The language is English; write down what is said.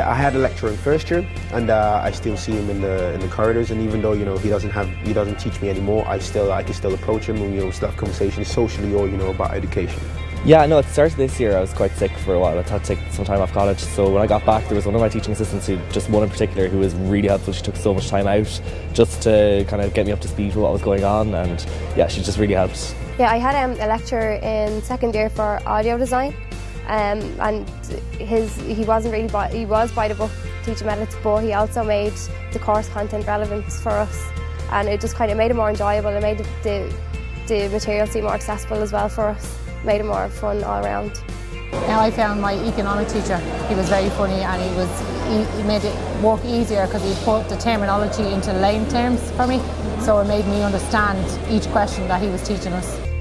had a lecturer in first year, and uh, I still see him in the in the corridors. And even though you know he doesn't have he doesn't teach me anymore, I still I can still approach him and you know still have conversations socially or you know about education. Yeah, no, it the start of this year I was quite sick for a while. I had to take some time off college. So when I got back, there was one of my teaching assistants, who just one in particular, who was really helpful. She took so much time out just to kind of get me up to speed with what was going on. And yeah, she just really helped. Yeah, I had um, a lecture in second year for audio design. Um, and his he wasn't really by, he was by the book teaching methods, but he also made the course content relevant for us, and it just kind of made it more enjoyable. It made the the material seem more accessible as well for us made it more fun all around. Now I found my economic teacher, he was very funny and he was he, made it work easier because he put the terminology into lane terms for me so it made me understand each question that he was teaching us.